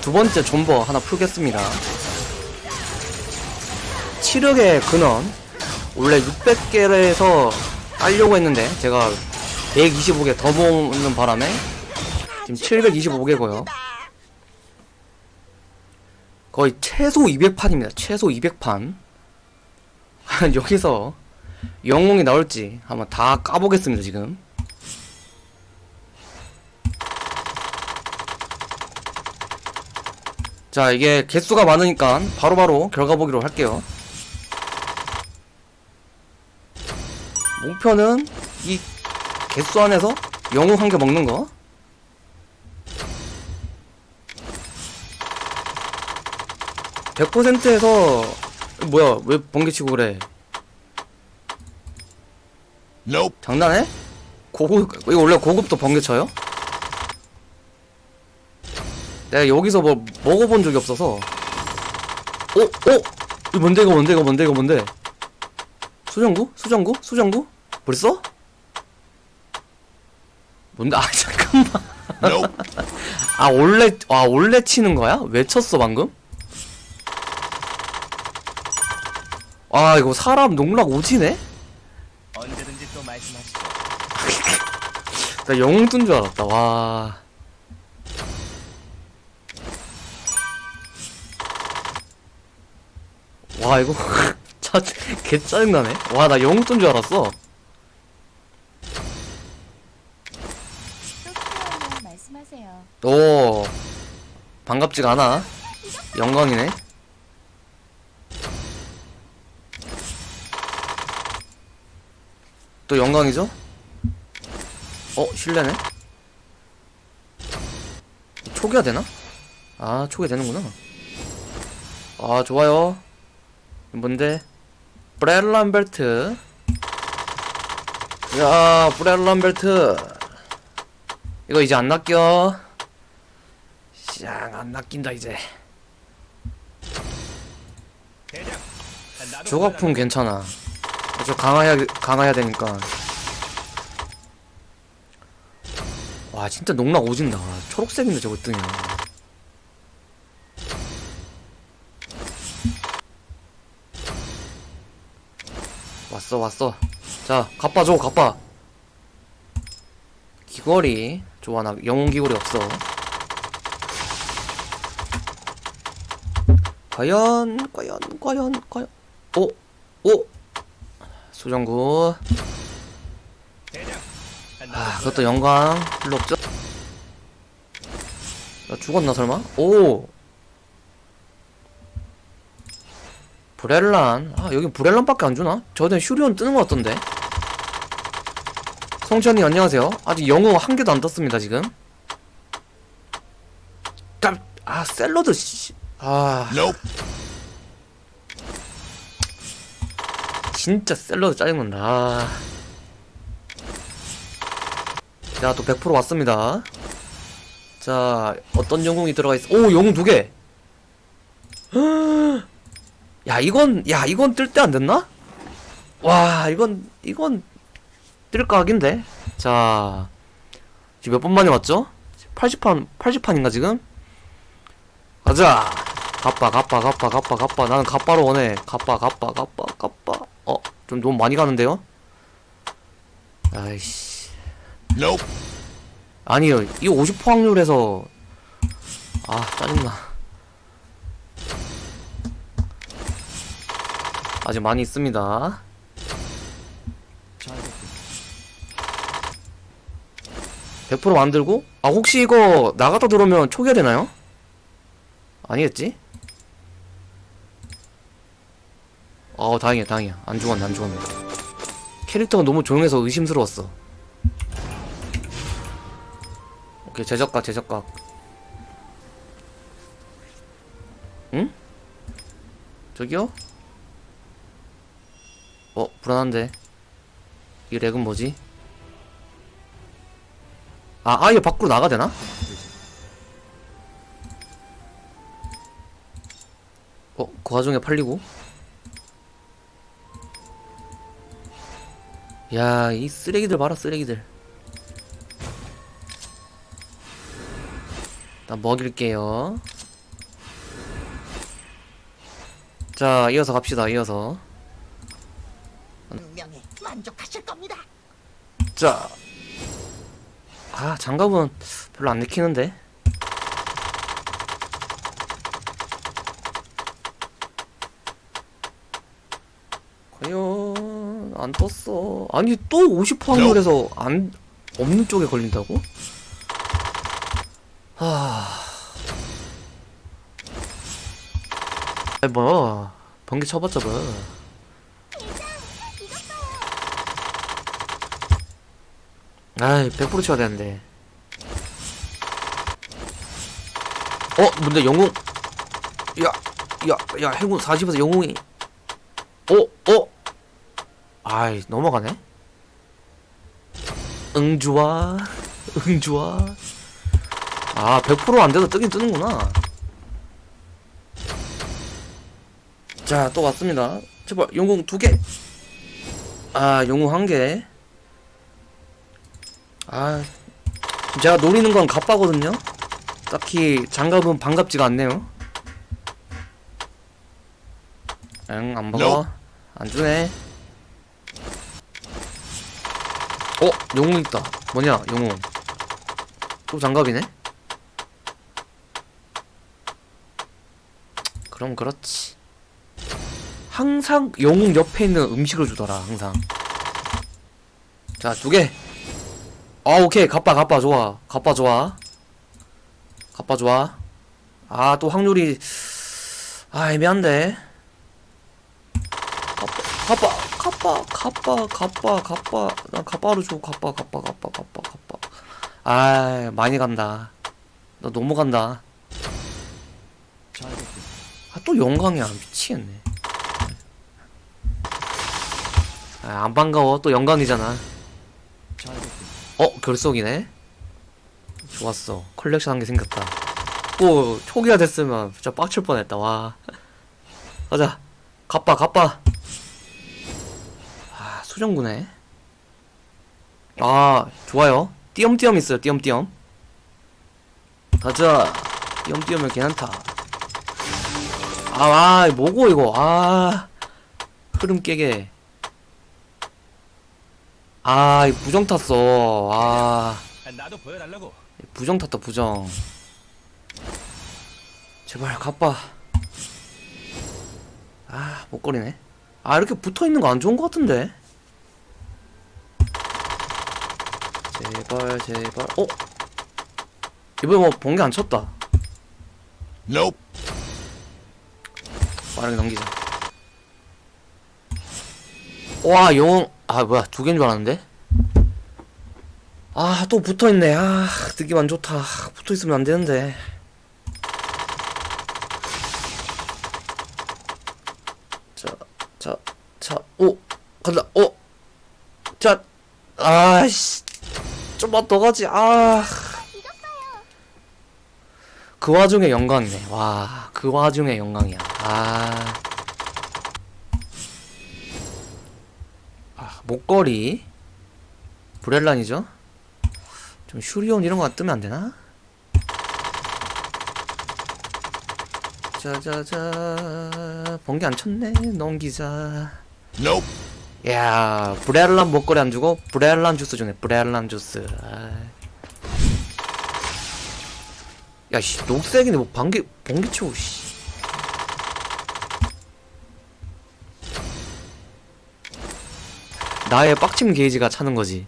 두 번째 존버 하나 풀겠습니다. 치력의 근원 원래 600개에서 깔려고 했는데 제가 125개 더 모으는 바람에 지금 725개고요. 거의 최소 200판입니다. 최소 200판. 여기서 영웅이 나올지 한번 다 까보겠습니다. 지금. 자 이게 개수가 많으니까 바로바로 결과 보기로 할게요 목표는 이 개수 안에서 영웅 한 개 먹는 거 (100%에서) 뭐야 왜 번개치고 그래 Nope. 장난해? 고급 이거 원래 고급도 번개 쳐요? 내가 여기서 뭐 먹어본 적이 없어서 어? 어? 이거 뭔데 이거 뭔데 이거 뭔데 이거 뭔데 수정구? 수정구? 수정구? 벌써? 뭔데? 아 잠깐만. 아 원래 아 원래 치는 거야? 왜 쳤어 방금? 아 이거 사람 농락 오지네? 언제든지 또 말씀하시죠. 나 영웅 뜬 줄 알았다 와 와 이거 짜, 개 짜증나네 와 나 영웅 뜬줄 알았어. 오 반갑지가 않아 영광이네 또 영광이죠? 어 실례네 초기화 되나? 아 초기 되는구나 아 좋아요 뭔데? 브렐란벨트. 야 브렐란벨트. 이거 이제 안 낚여. 쌍안 낚인다 이제. 조각품 괜찮아. 저 강화해야 강화해야 되니까. 와 진짜 농락 오진다. 초록색인데 저거 뜨냐 왔어 왔어 자 갑바 줘 갑바 귀걸이 좋아 나 영웅 귀걸이 없어 과연 과연 과연 과연 오 오! 수정구 대장. 아 그것도 영광 별로 없죠? 나 죽었나 설마? 오! 브렐란. 아 여긴 브렐란밖에 안 주나? 저는 슈리온 뜨는 것 같던데. 성천이 안녕하세요. 아직 영웅 한 개도 안 떴습니다 지금. 딱, 아 샐러드 씨. 아. Nope. 진짜 샐러드 짜증난다. 아. 자또 100% 왔습니다. 자 어떤 영웅이 들어가 있어 오 영웅 두개 야 이건 야 이건 뜰 때 안 됐나? 와 이건 이건 뜰 각인데 자 지금 몇 번 만에 왔죠? 80판 80판인가 지금? 가자 가빠 가빠 가빠 가빠 가빠 나는 가빠로 원해 가빠 가빠 가빠 가빠 어? 좀 너무 많이 가는데요? 아이씨 Nope. 아니요 이거 50% 확률에서 아 짜증나 아직 많이 있습니다 100% 만들고 아 혹시 이거 나갔다 들어오면 초기화 되나요? 아니겠지? 어 다행이야 다행이야 안 죽었네 안 죽었네 캐릭터가 너무 조용해서 의심스러웠어 오케이 제작각 제작각 응? 저기요? 어 불안한데 이 렉은 뭐지? 아 아예 밖으로 나가야 되나? 어? 그 와중에 팔리고 야 이 쓰레기들 봐라 쓰레기들 나 먹일게요. 자, 이어서 갑시다. 이어서. 분명히 만족하실 겁니다. 자. 아, 장갑은 별로 안 내키는데. 과연 안 떴어. 아니 또 50% 확률에서 안 없는 쪽에 걸린다고? 하. 아이 뭐 번개 쳐봤자 뭐. 아이 100% 쳐야 되는데. 어 근데 영웅. 야 야야 행운 40에서 영웅이. 어 어. 아이 넘어가네. 응 좋아 응 좋아. 아 100%안 돼도 뜨긴 뜨는구나. 자 또 왔습니다. 제발 영웅 두 개. 아 영웅 한 개. 아 제가 노리는 건 갑바거든요. 딱히 장갑은 반갑지가 않네요. 응, 안 먹어. 안 주네. 어, 영웅 있다. 뭐냐, 영웅. 또 장갑이네? 그럼 그렇지. 항상 영웅 옆에 있는 음식을 주더라, 항상. 자, 두 개. 아, 오케이. 갑바, 갑바, 좋아. 갑바, 좋아. 갑바, 좋아. 아, 또 확률이, 아, 애매한데. 갑바, 갑바, 갑바, 갑바, 갑바. 나 갑바로 줘. 갑바, 갑바, 갑바, 갑바, 갑바. 아, 많이 간다. 너 너무 간다. 아, 또 영광이야. 미치겠네. 아, 안 반가워. 또 영광이잖아. 어, 결속이네? 좋았어. 컬렉션 한 개 생겼다. 또, 초기화 됐으면 진짜 빡칠 뻔했다, 와. 가자. 갑바, 갑바. 아, 수정구네. 아, 좋아요. 띄엄띄엄 있어요, 띄엄띄엄. 가자. 띄엄띄엄은 괜찮다. 아, 아, 뭐고, 이거. 아. 흐름 깨게. 아, 이 부정 탔어. 아, 아, 나도 보여달라고. 부정 탔다, 부정. 제발, 가빠. 아, 못거리네. 아, 이렇게 붙어 있는 거 안 좋은 거 같은데? 제발, 제발. 어? 이번에 뭐, 번개 안 쳤다. Nope. 빠르게 넘기자. 와, 영웅. 아, 뭐야. 두 개인 줄 알았는데? 아, 또 붙어 있네. 아, 느낌 안 좋다. 붙어 있으면 안 되는데. 자, 자, 자, 오, 간다. 오, 자, 아씨. 좀만 더 가지. 아. 그 와중에 영광이네. 와, 그 와중에 영광이야. 아. 목걸이. 브렐란이죠? 좀 슈리온 이런 거 뜨면 안 되나? 자자자. 번개 안 쳤네. 넘기자. Nope. 야, 브렐란 목걸이 안 주고 브렐란 주스 주네. 브렐란 주스. 아. 야, 씨, 녹색이네. 뭐 번개 번개 치고 씨. 나의 빡침 게이지가 차는 거지.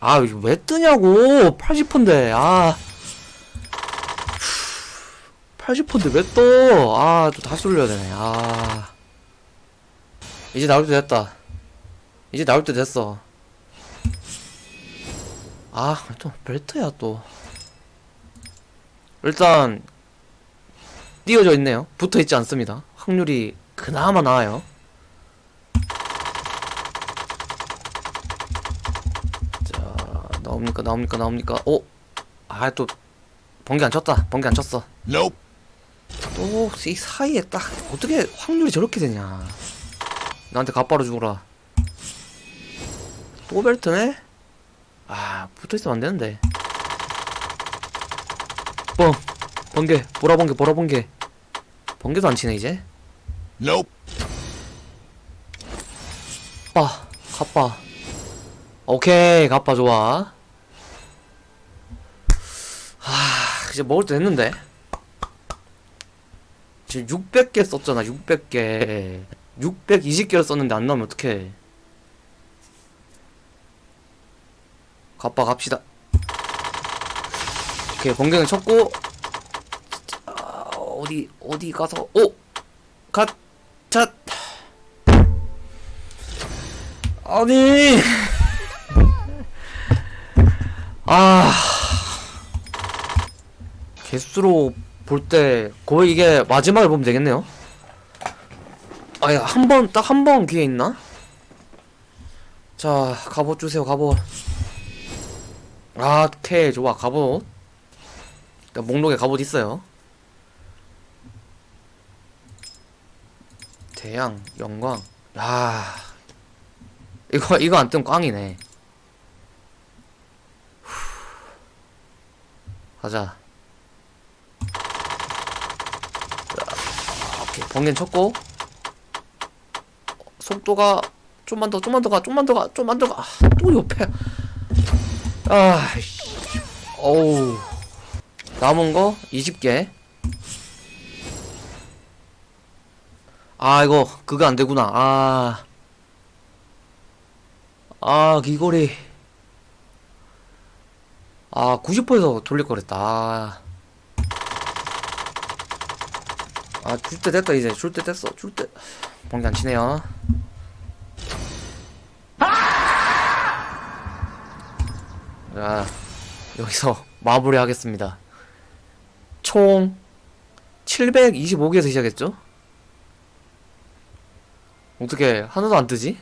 아, 이거 왜 뜨냐고. 80%인데. 아. 80%인데 왜 떠? 아, 또 다시 돌려야 되네. 아. 이제 나올 때 됐다. 이제 나올 때 됐어. 아, 또 벨트야 또. 일단 띄워져 있네요. 붙어 있지 않습니다. 확률이 그나마 나아요. 자, 나옵니까? 나옵니까? 나옵니까? 오, 아, 또 번개 안 쳤다. 번개 안 쳤어. Nope. 또이 사이에 딱 어떻게 확률이 저렇게 되냐? 나한테 갑바로 죽어라. 또 벨트네? 아 붙어있으면 안되는데 뻥 번개 보라 번개 보라 번개 번개도 안 치네 이제 Nope. 빠 갑바 오케이 갑바 좋아 하 이제 먹을 때 됐는데? 지금 600개 썼잖아 600개. 620개를 썼는데 안 나오면 어떡해. 갑바 갑시다. 오케이 번개는 쳤고. 아, 어디 어디 가서. 오! 갓차 아니! 아 개수로 볼 때 거의 이게 마지막에 보면 되겠네요 아야 한 번 딱 한 번 기회 있나? 자 갑옷 주세요 갑옷 아 오케이 좋아 갑옷 일단 목록에 갑옷 있어요 대양 영광 야 이거 이거 안 뜨면 꽝이네. 후. 가자. 자, 오케이 번개는 쳤고 속도가 좀만 더 좀만 더가 좀만 더가 좀만 더 가. 아, 또 옆에. 아, 씨. 어우. 남은 거 20개. 아 이거 그거 안 되구나. 아. 아, 귀걸이. 아, 90%에서 돌릴 거랬다. 아, 아 줄 때 됐다, 이제. 줄 때 됐어. 줄 때. 번개 안 치네요. 자, 여기서 마무리 하겠습니다. 총 725개에서 시작했죠? 어떻게 하나도 안 뜨지?